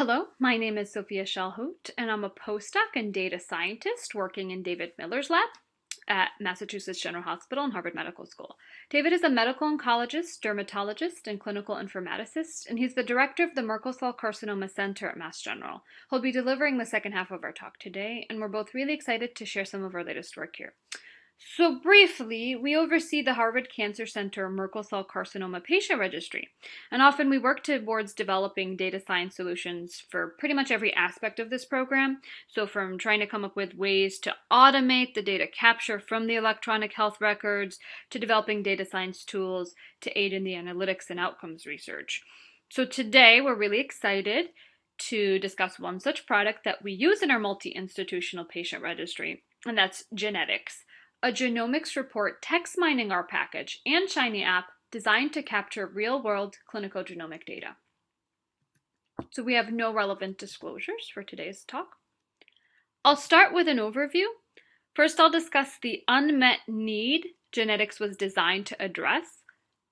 Hello, my name is Sophia Shalhout, and I'm a postdoc and data scientist working in David Miller's lab at Massachusetts General Hospital and Harvard Medical School. David is a medical oncologist, dermatologist, and clinical informaticist, and he's the director of the Merkel Cell Carcinoma Center at Mass General. He'll be delivering the second half of our talk today, and we're both really excited to share some of our latest work here. So briefly, we oversee the Harvard Cancer Center Merkel Cell Carcinoma Patient Registry, and often we work towards developing data science solutions for pretty much every aspect of this program. So from trying to come up with ways to automate the data capture from the electronic health records, to developing data science tools to aid in the analytics and outcomes research. So today, we're really excited to discuss one such product that we use in our multi-institutional patient registry, and that's GeneTex a genomics report text mining R package, and Shiny app designed to capture real-world clinical genomic data. So we have no relevant disclosures for today's talk. I'll start with an overview. First, I'll discuss the unmet need GeneTex was designed to address.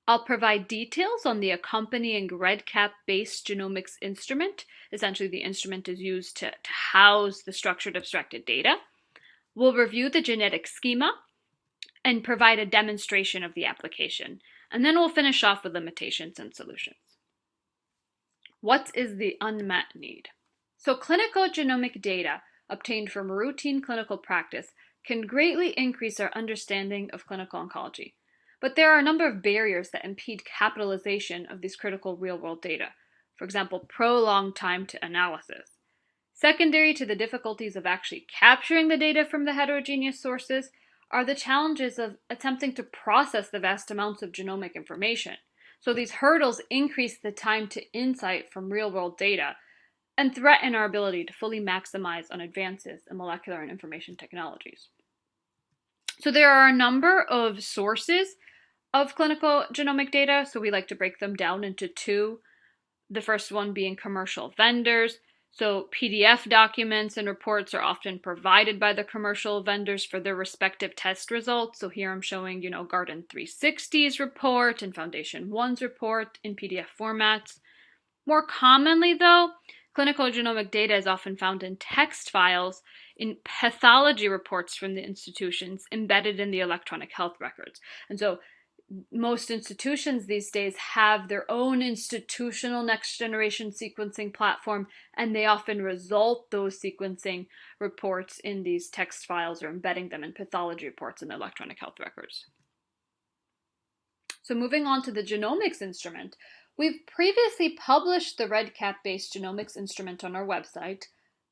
I'll provide details on the accompanying REDCap-based genomics instrument. Essentially, the instrument is used to, to house the structured abstracted data. We'll review the GeneTex schema and provide a demonstration of the application. And then we'll finish off with limitations and solutions. What is the unmet need? So clinical genomic data obtained from routine clinical practice can greatly increase our understanding of clinical oncology. But there are a number of barriers that impede capitalization of these critical real-world data. For example, prolonged time to analysis. Secondary to the difficulties of actually capturing the data from the heterogeneous sources are the challenges of attempting to process the vast amounts of genomic information. So these hurdles increase the time to insight from real-world data and threaten our ability to fully maximize on advances in molecular and information technologies. So there are a number of sources of clinical genomic data, so we like to break them down into two. The first one being commercial vendors, so PDF documents and reports are often provided by the commercial vendors for their respective test results. So here I'm showing, you know, Guardant360's report and Foundation One's report in PDF formats. More commonly though, clinical genomic data is often found in text files in pathology reports from the institutions embedded in the electronic health records. And so most institutions these days have their own institutional next generation sequencing platform, and they often result those sequencing reports in these text files or embedding them in pathology reports in electronic health records. So moving on to the genomics instrument, we've previously published the REDCap-based genomics instrument on our website,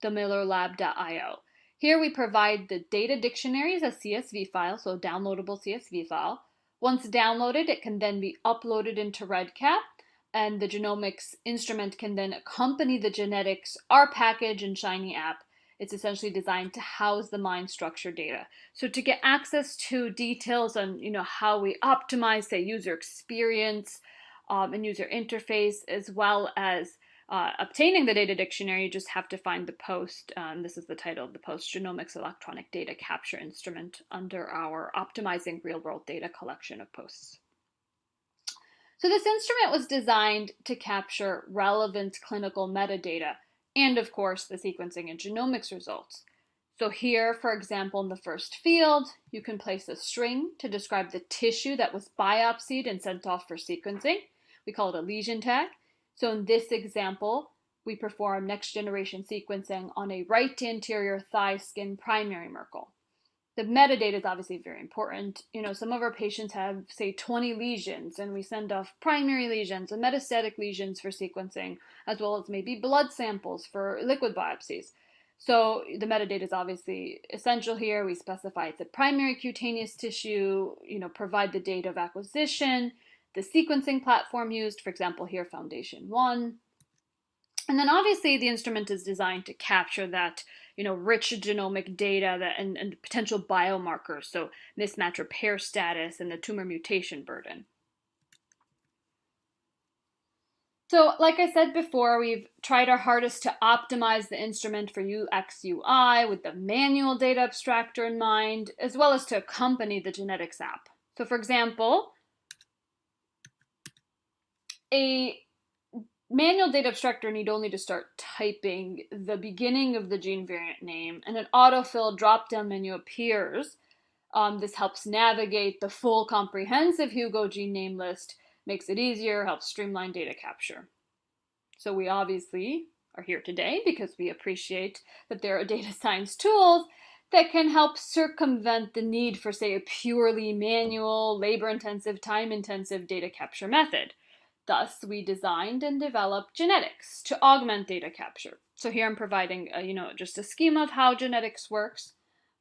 themillerlab.io. Here we provide the data dictionary as a CSV file, so a downloadable CSV file, once downloaded, it can then be uploaded into REDCap, and the genomics instrument can then accompany the GeneTex R package and Shiny app. It's essentially designed to house the MIND structure data. So to get access to details on you know how we optimize, say, user experience um, and user interface, as well as uh, obtaining the data dictionary, you just have to find the post. Um, this is the title of the post Genomics Electronic Data Capture Instrument under our Optimizing Real World Data collection of posts. So, this instrument was designed to capture relevant clinical metadata and, of course, the sequencing and genomics results. So, here, for example, in the first field, you can place a string to describe the tissue that was biopsied and sent off for sequencing. We call it a lesion tag. So in this example, we perform next generation sequencing on a right anterior thigh skin primary Merkel. The metadata is obviously very important. You know, some of our patients have, say, 20 lesions, and we send off primary lesions and metastatic lesions for sequencing, as well as maybe blood samples for liquid biopsies. So the metadata is obviously essential here. We specify it's a primary cutaneous tissue, you know, provide the date of acquisition, the sequencing platform used, for example, here Foundation One. And then obviously the instrument is designed to capture that, you know, rich genomic data that, and, and potential biomarkers, so mismatch repair status and the tumor mutation burden. So, like I said before, we've tried our hardest to optimize the instrument for UX UI with the manual data abstractor in mind, as well as to accompany the GeneTex app. So, for example, a manual data abstractor need only to start typing the beginning of the gene variant name, and an autofill drop-down menu appears. Um, this helps navigate the full comprehensive Hugo gene name list makes it easier, helps streamline data capture. So we obviously are here today because we appreciate that there are data science tools that can help circumvent the need for, say, a purely manual, labor-intensive, time-intensive data capture method. Thus, we designed and developed GeneTex to augment data capture. So here I'm providing, a, you know, just a schema of how GeneTex works.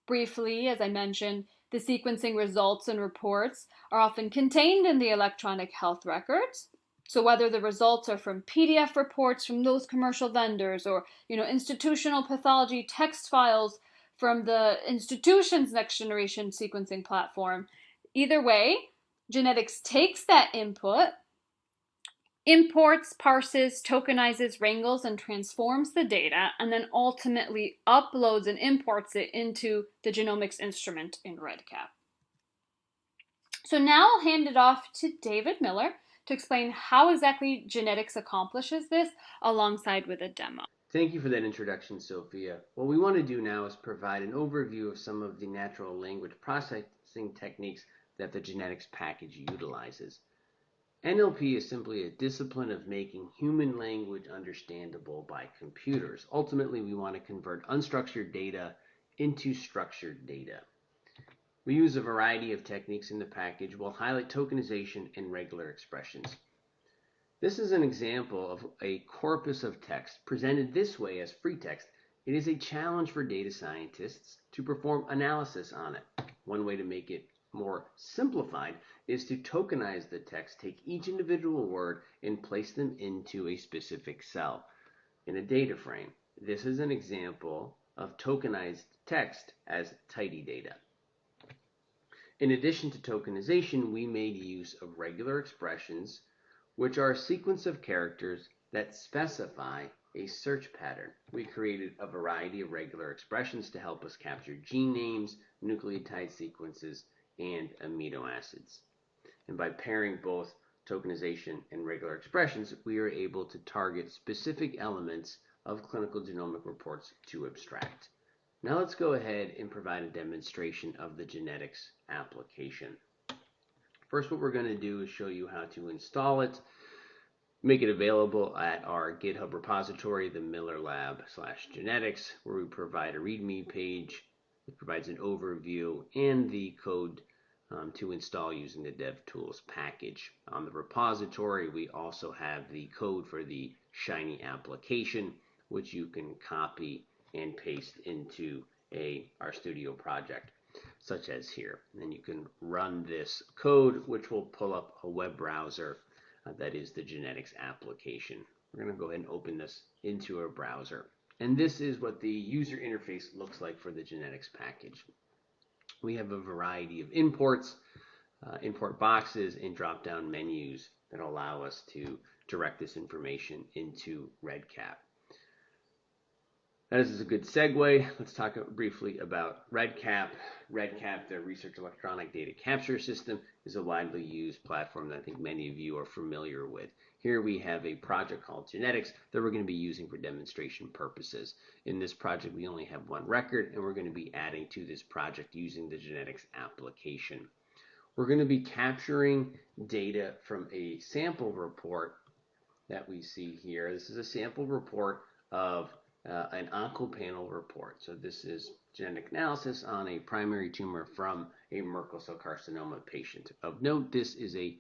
Briefly, as I mentioned, the sequencing results and reports are often contained in the electronic health records. So whether the results are from PDF reports from those commercial vendors or, you know, institutional pathology text files from the institution's next generation sequencing platform, either way, GeneTex takes that input imports, parses, tokenizes, wrangles, and transforms the data, and then ultimately uploads and imports it into the genomics instrument in REDCap. So now I'll hand it off to David Miller to explain how exactly GeneTex accomplishes this alongside with a demo. Thank you for that introduction, Sophia. What we want to do now is provide an overview of some of the natural language processing techniques that the GeneTex package utilizes. NLP is simply a discipline of making human language understandable by computers. Ultimately, we want to convert unstructured data into structured data. We use a variety of techniques in the package. We'll highlight tokenization and regular expressions. This is an example of a corpus of text presented this way as free text. It is a challenge for data scientists to perform analysis on it. One way to make it more simplified is to tokenize the text, take each individual word and place them into a specific cell in a data frame. This is an example of tokenized text as tidy data. In addition to tokenization, we made use of regular expressions, which are a sequence of characters that specify a search pattern. We created a variety of regular expressions to help us capture gene names, nucleotide sequences, and amino acids. And by pairing both tokenization and regular expressions, we are able to target specific elements of clinical genomic reports to abstract. Now let's go ahead and provide a demonstration of the GeneTex application. First, what we're going to do is show you how to install it, make it available at our GitHub repository, the Miller Lab slash GeneTex, where we provide a README page it provides an overview and the code um, to install using the DevTools package. On the repository, we also have the code for the Shiny application, which you can copy and paste into a RStudio project, such as here. Then you can run this code, which will pull up a web browser uh, that is the GeneTex application. We're going to go ahead and open this into a browser. And this is what the user interface looks like for the GeneTex package. We have a variety of imports, uh, import boxes, and drop-down menus that allow us to direct this information into REDCap. That is a good segue. Let's talk briefly about REDCap. REDCap, the Research Electronic Data Capture System, is a widely used platform that I think many of you are familiar with. Here we have a project called Genetics that we're going to be using for demonstration purposes. In this project, we only have one record, and we're going to be adding to this project using the GeneTex application. We're going to be capturing data from a sample report that we see here. This is a sample report of uh, an oncopanel report. So this is genetic analysis on a primary tumor from a Merkel cell carcinoma patient. Of note, this is a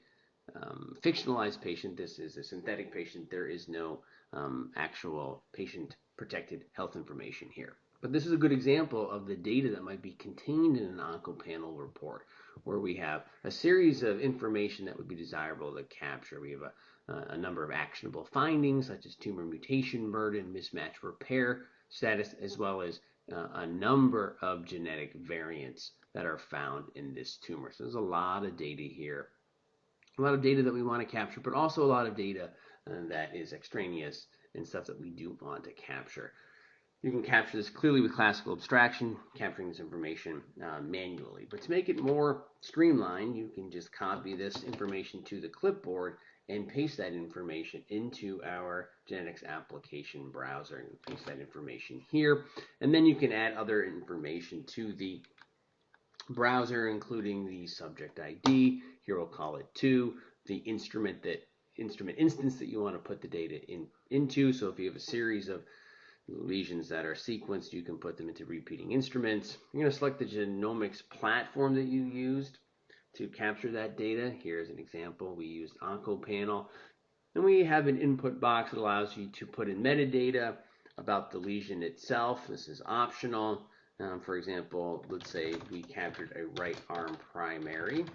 um, fictionalized patient. This is a synthetic patient. There is no um, actual patient protected health information here. But this is a good example of the data that might be contained in an oncopanel report, where we have a series of information that would be desirable to capture. We have a, a number of actionable findings, such as tumor mutation burden, mismatch repair status, as well as uh, a number of genetic variants that are found in this tumor. So there's a lot of data here a lot of data that we want to capture, but also a lot of data uh, that is extraneous and stuff that we do want to capture. You can capture this clearly with classical abstraction, capturing this information uh, manually. But to make it more streamlined, you can just copy this information to the clipboard and paste that information into our GeneTex application browser and paste that information here. And then you can add other information to the browser, including the subject ID. Here we'll call it 2, the instrument that instrument instance that you want to put the data in into. So if you have a series of lesions that are sequenced, you can put them into repeating instruments. You're going to select the genomics platform that you used to capture that data. Here's an example. We used OncoPanel. And we have an input box that allows you to put in metadata about the lesion itself. This is optional. Um, for example, let's say we captured a right arm primary.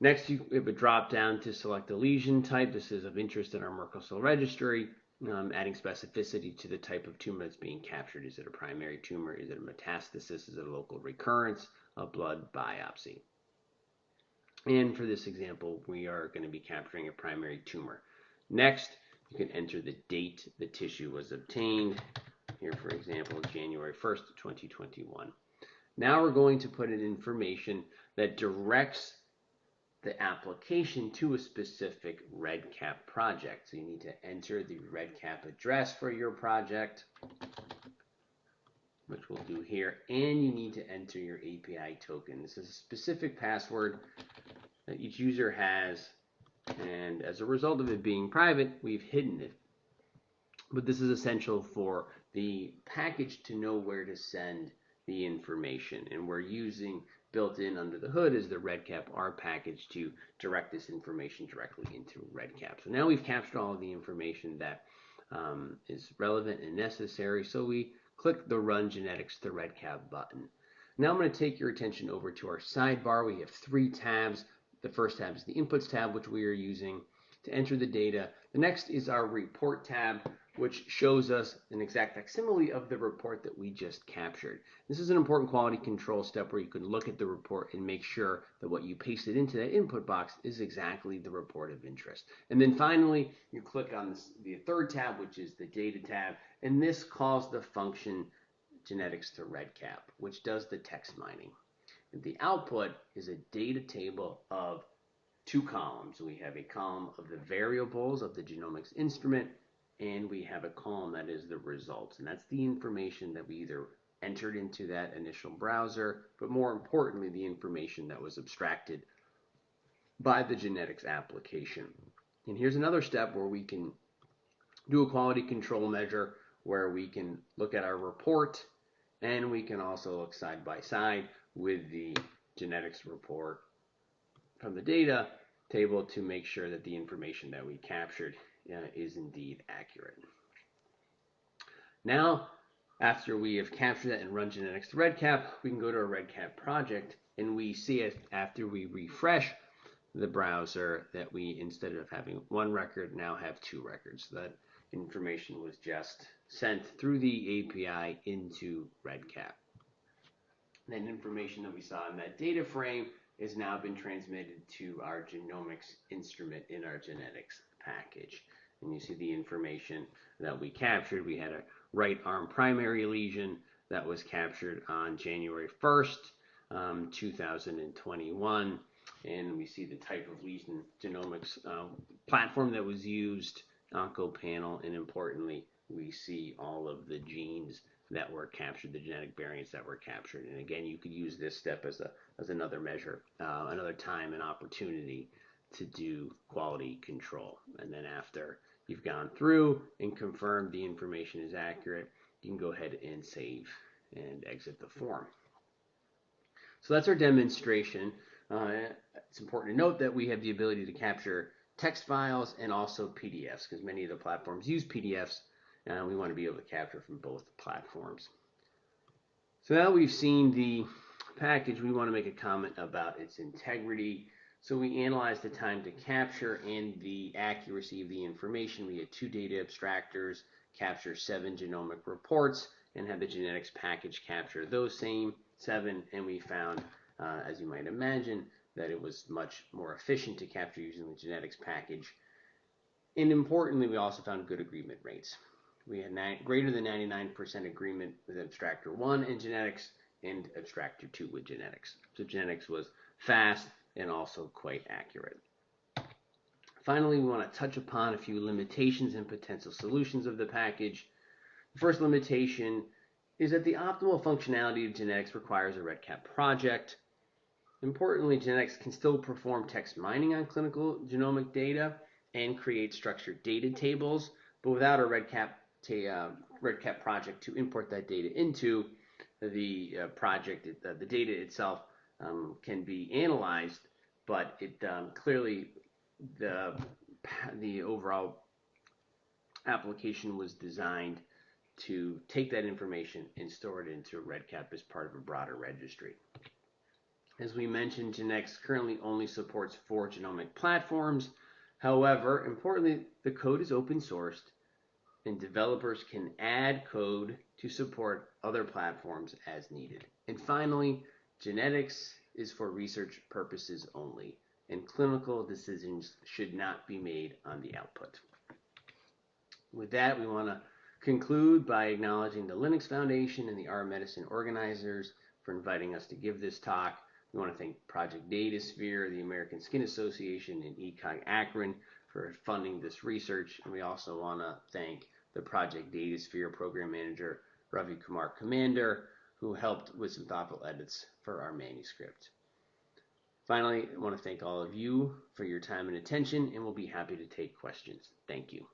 Next, you have a drop down to select a lesion type. This is of interest in our Merkel cell registry, um, adding specificity to the type of tumor that's being captured. Is it a primary tumor? Is it a metastasis? Is it a local recurrence? A blood biopsy? And for this example, we are going to be capturing a primary tumor. Next, you can enter the date the tissue was obtained. Here, for example, January 1st, 2021. Now we're going to put in information that directs the application to a specific REDCap project. So you need to enter the REDCap address for your project, which we'll do here, and you need to enter your API token. This is a specific password that each user has, and as a result of it being private, we've hidden it. But this is essential for the package to know where to send the information, and we're using built in under the hood is the REDCap R package to direct this information directly into REDCap. So now we've captured all of the information that um, is relevant and necessary. So we click the Run GeneTex to REDCap button. Now I'm going to take your attention over to our sidebar. We have three tabs. The first tab is the Inputs tab, which we are using to enter the data. The next is our Report tab, which shows us an exact facsimile of the report that we just captured. This is an important quality control step where you can look at the report and make sure that what you pasted into that input box is exactly the report of interest. And then finally, you click on this, the third tab, which is the data tab, and this calls the function GeneTex to REDCap, which does the text mining. And the output is a data table of two columns. We have a column of the variables of the genomics instrument and we have a column that is the results. And that's the information that we either entered into that initial browser, but more importantly, the information that was abstracted by the GeneTex application. And here's another step where we can do a quality control measure where we can look at our report and we can also look side by side with the GeneTex report from the data table to make sure that the information that we captured uh, is indeed accurate. Now, after we have captured that and run GeneTex to REDCap, we can go to our REDCap project and we see it after we refresh the browser that we, instead of having one record, now have two records. So that information was just sent through the API into REDCap. That information that we saw in that data frame has now been transmitted to our genomics instrument in our GeneTex package. And you see the information that we captured. We had a right arm primary lesion that was captured on January 1st, um, 2021. And we see the type of lesion genomics uh, platform that was used, OncoPanel, and importantly, we see all of the genes that were captured, the genetic variants that were captured. And again, you could use this step as a as another measure, uh, another time and opportunity to do quality control. And then after you've gone through and confirmed the information is accurate, you can go ahead and save and exit the form. So that's our demonstration. Uh, it's important to note that we have the ability to capture text files and also PDFs because many of the platforms use PDFs and we want to be able to capture from both platforms. So now we've seen the package, we want to make a comment about its integrity. So we analyzed the time to capture and the accuracy of the information. We had two data abstractors capture seven genomic reports and had the GeneTex package capture those same seven. And we found, uh, as you might imagine, that it was much more efficient to capture using the GeneTex package. And importantly, we also found good agreement rates. We had greater than 99% agreement with Abstractor 1 in GeneTex and Abstractor 2 with GeneTex. So GeneTex was fast and also quite accurate. Finally, we want to touch upon a few limitations and potential solutions of the package. The first limitation is that the optimal functionality of GeneTex requires a REDCap project. Importantly, GeneTex can still perform text mining on clinical genomic data and create structured data tables, but without a REDCap uh, REDCap project to import that data into the uh, project. It, uh, the data itself um, can be analyzed, but it um, clearly the the overall application was designed to take that information and store it into REDCap as part of a broader registry. As we mentioned, GeneTex currently only supports four genomic platforms. However, importantly, the code is open sourced and developers can add code to support other platforms as needed. And finally, GeneTex is for research purposes only, and clinical decisions should not be made on the output. With that, we want to conclude by acknowledging the Linux Foundation and the R Medicine organizers for inviting us to give this talk. We want to thank Project DataSphere, the American Skin Association, and ECOG-ACRIN for funding this research. And we also want to thank the Project DataSphere program manager, Ravi Kumar Commander, who helped with some thoughtful edits for our manuscript. Finally, I want to thank all of you for your time and attention, and we'll be happy to take questions. Thank you.